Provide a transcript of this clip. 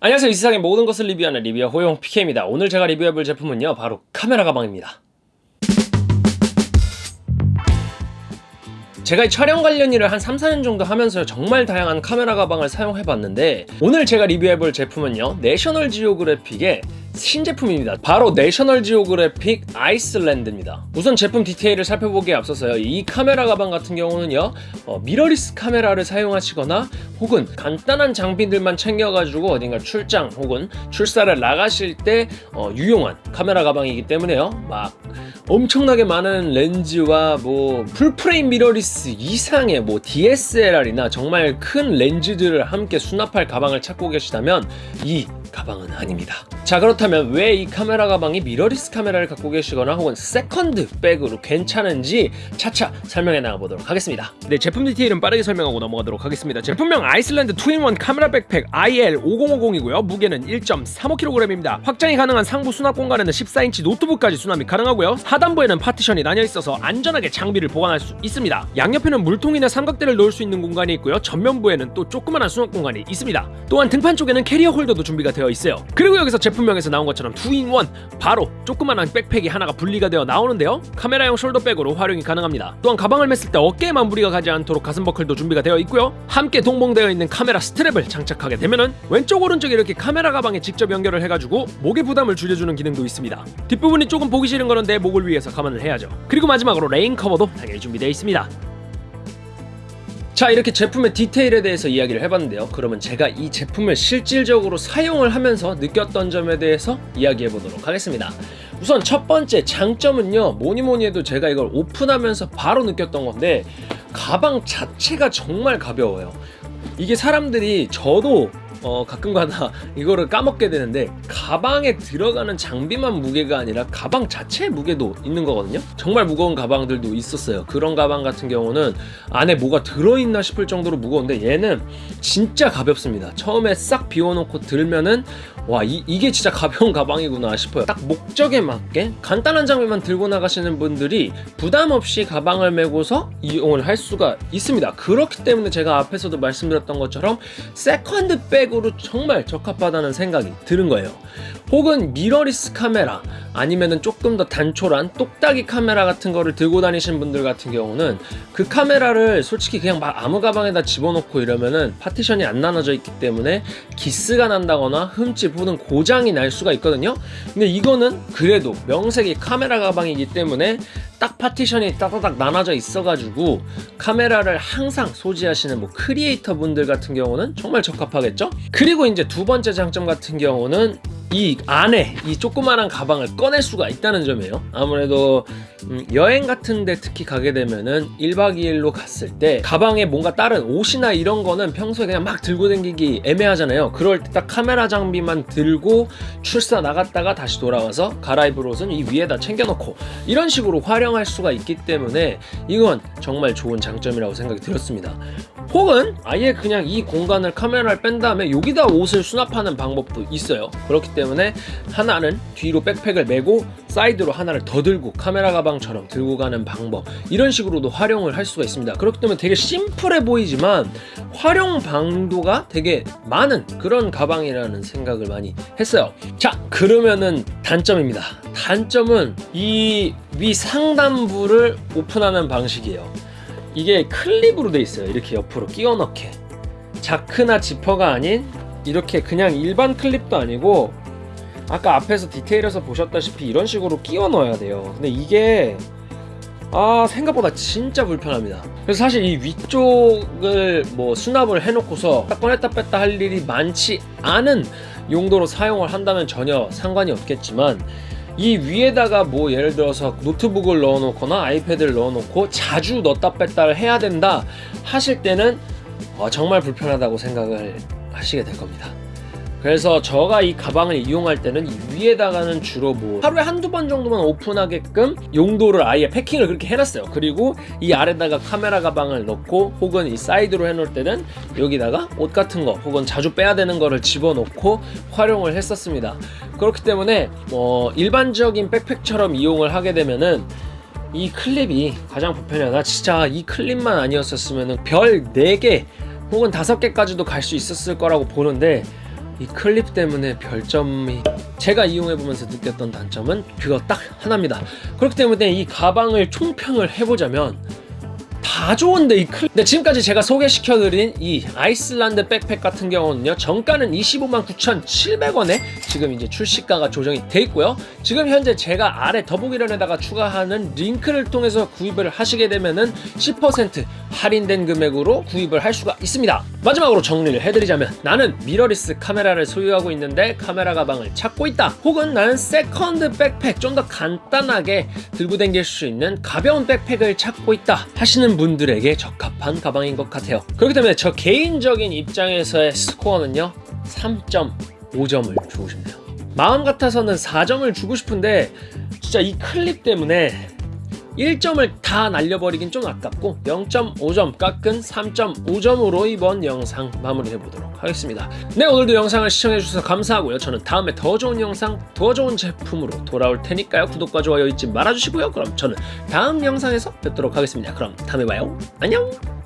안녕하세요. 이 세상의 모든 것을 리뷰하는 리뷰어 호용 PK입니다. 오늘 제가 리뷰해볼 제품은요 바로 카메라 가방입니다. 제가 이 촬영 관련 일을 한 3, 4년 정도 하면서 정말 다양한 카메라 가방을 사용해봤는데 오늘 제가 리뷰해볼 제품은요 내셔널 지오그래픽의 신제품입니다. 바로 내셔널 지오그래픽 아이슬란드입니다. 우선 제품 디테일을 살펴보기에 앞서서요. 이 카메라 가방 같은 경우는요 어, 미러리스 카메라를 사용하시거나 혹은 간단한 장비들만 챙겨가지고 어딘가 출장 혹은 출사를 나가실 때 어, 유용한 카메라 가방이기 때문에요. 막 엄청나게 많은 렌즈와 뭐 풀프레임 미러리스 이상의 뭐 DSLR이나 정말 큰 렌즈들을 함께 수납할 가방을 찾고 계시다면 이 가방은 아닙니다. 자 그렇다면 왜 이 카메라 가방이 미러리스 카메라를 갖고 계시거나 혹은 세컨드 백으로 괜찮은지 차차 설명해 나가보도록 하겠습니다. 네 제품 디테일은 빠르게 설명하고 넘어가도록 하겠습니다. 제품명 아이슬란드 2 in 1 카메라 백팩 IL5050이고요. 무게는 1.35kg입니다. 확장이 가능한 상부 수납 공간에는 14인치 노트북까지 수납이 가능하고요. 하단부에는 파티션이 나뉘어 있어서 안전하게 장비를 보관할 수 있습니다. 양옆에는 물통이나 삼각대를 넣을 수 있는 공간이 있고요. 전면부에는 또 조그만한 수납 공간이 있습니다. 또한 등판 쪽에는 캐리어 홀더도 준비가 되어 있어요. 그리고 여기서 제품명에서 나온 것처럼 2 in 1 바로 조그만한 백팩이 하나가 분리가 되어 나오는데요. 카메라용 숄더백으로 활용이 가능합니다. 또한 가방을 맸을 때 어깨에만 무리가 가지 않도록 가슴 버클도 준비가 되어 있고요. 함께 동봉되어 있는 카메라 스트랩을 장착하게 되면은 왼쪽 오른쪽 이렇게 카메라 가방에 직접 연결을 해가지고 목의 부담을 줄여주는 기능도 있습니다. 뒷부분이 조금 보기 싫은 거는 내 목을 위해서 감안을 해야죠. 그리고 마지막으로 레인 커버도 당연히 준비되어 있습니다 자 이렇게 제품의 디테일에 대해서 이야기를 해봤는데요. 그러면 제가 이 제품을 실질적으로 사용을 하면서 느꼈던 점에 대해서 이야기해 보도록 하겠습니다. 우선 첫 번째 장점은요 뭐니뭐니 해도 제가 이걸 오픈하면서 바로 느꼈던 건데 가방 자체가 정말 가벼워요. 이게 사람들이 저도 어, 가끔가다 이거를 까먹게 되는데 가방에 들어가는 장비만 무게가 아니라 가방 자체의 무게도 있는 거거든요. 정말 무거운 가방들도 있었어요. 그런 가방 같은 경우는 안에 뭐가 들어있나 싶을 정도로 무거운데 얘는 진짜 가볍습니다. 처음에 싹 비워놓고 들면은 와 이, 이게 진짜 가벼운 가방이구나 싶어요. 딱 목적에 맞게 간단한 장비만 들고 나가시는 분들이 부담 없이 가방을 메고서 이용을 할 수가 있습니다. 그렇기 때문에 제가 앞에서도 말씀드렸던 것처럼 세컨드 백으로 정말 적합하다는 생각이 드는 거예요. 혹은 미러리스 카메라 아니면은 조금 더 단촐한 똑딱이 카메라 같은 거를 들고 다니신 분들 같은 경우는 그 카메라를 솔직히 그냥 막 아무 가방에다 집어넣고 이러면은 파티션이 안 나눠져 있기 때문에 기스가 난다거나 흠집 혹은 고장이 날 수가 있거든요. 근데 이거는 그래도 명색이 카메라 가방이기 때문에 딱 파티션이 따다닥 나눠져 있어가지고 카메라를 항상 소지하시는 뭐 크리에이터 분들 같은 경우는 정말 적합하겠죠? 그리고 이제 두 번째 장점 같은 경우는 이 안에 이 조그만한 가방을 꺼낼 수가 있다는 점이에요. 아무래도 음, 여행 같은데 특히 가게 되면은 1박 2일로 갔을 때 가방에 뭔가 다른 옷이나 이런 거는 평소에 그냥 막 들고 다니기 애매하잖아요. 그럴 때 딱 카메라 장비만 들고 출사 나갔다가 다시 돌아와서 갈아입을 옷은 이 위에다 챙겨놓고 이런 식으로 활용할 수가 있기 때문에 이건 정말 좋은 장점이라고 생각이 들었습니다. 혹은 아예 그냥 이 공간을 카메라를 뺀 다음에 여기다 옷을 수납하는 방법도 있어요. 그렇기 때문에 하나는 뒤로 백팩을 메고 사이드로 하나를 더 들고 카메라 가방처럼 들고 가는 방법 이런 식으로도 활용을 할 수가 있습니다. 그렇기 때문에 되게 심플해 보이지만 활용 방도가 되게 많은 그런 가방이라는 생각을 많이 했어요. 자 그러면은 단점입니다. 단점은 이 위 상단부를 오픈하는 방식이에요. 이게 클립으로 돼 있어요. 이렇게 옆으로 끼워 넣게. 자크나 지퍼가 아닌 이렇게 그냥 일반 클립도 아니고 아까 앞에서 디테일에서 보셨다시피 이런 식으로 끼워 넣어야 돼요. 근데 이게 아 생각보다 진짜 불편합니다. 그래서 사실 이 위쪽을 뭐 수납을 해놓고서 딱 꺼냈다 뺐다 할 일이 많지 않은 용도로 사용을 한다면 전혀 상관이 없겠지만 이 위에다가 뭐 예를 들어서 노트북을 넣어놓거나 아이패드를 넣어놓고 자주 넣었다 뺐다를 해야 된다 하실 때는 어, 정말 불편하다고 생각을 하시게 될 겁니다 그래서 저가 이 가방을 이용할 때는 이 위에다가는 주로 뭐 하루에 한두 번 정도만 오픈하게끔 용도를 아예 패킹을 그렇게 해놨어요. 그리고 이 아래다가 카메라 가방을 넣고 혹은 이 사이드로 해놓을 때는 여기다가 옷 같은 거 혹은 자주 빼야 되는 거를 집어넣고 활용을 했었습니다. 그렇기 때문에 뭐 일반적인 백팩처럼 이용을 하게 되면은 이 클립이 가장 불편하다 진짜 이 클립만 아니었었으면 별 4개 혹은 5개까지도 갈 수 있었을 거라고 보는데 이 클립 때문에 별점이 제가 이용해보면서 느꼈던 단점은 그거 딱 하나입니다. 그렇기 때문에 이 가방을 총평을 해보자면 다 좋은데 이 클. 근데 지금까지 제가 소개시켜드린 이 아이슬란드 백팩 같은 경우는요 정가는 25만 9,700원에 지금 이제 출시가가 조정이 돼 있고요. 지금 현재 제가 아래 더보기란에다가 추가하는 링크를 통해서 구입을 하시게 되면은 10% 할인된 금액으로 구입을 할 수가 있습니다. 마지막으로 정리를 해드리자면 나는 미러리스 카메라를 소유하고 있는데 카메라 가방을 찾고 있다. 혹은 나는 세컨드 백팩 좀 더 간단하게 들고 다닐 수 있는 가벼운 백팩을 찾고 있다 하시는 분들에게 적합한 가방인 것 같아요. 그렇기 때문에 저 개인적인 입장에서의 스코어는요 3.5점을 주고 싶네요. 마음 같아서는 4점을 주고 싶은데 진짜 이 클립 때문에 1점을 다 날려버리긴 좀 아깝고 0.5점 깎은 3.5점으로 이번 영상 마무리해 보도록 하겠습니다. 네 오늘도 영상을 시청해 주셔서 감사하고요. 저는 다음에 더 좋은 영상, 더 좋은 제품으로 돌아올 테니까요. 구독과 좋아요 잊지 말아주시고요. 그럼 저는 다음 영상에서 뵙도록 하겠습니다. 그럼 다음에 봐요. 안녕.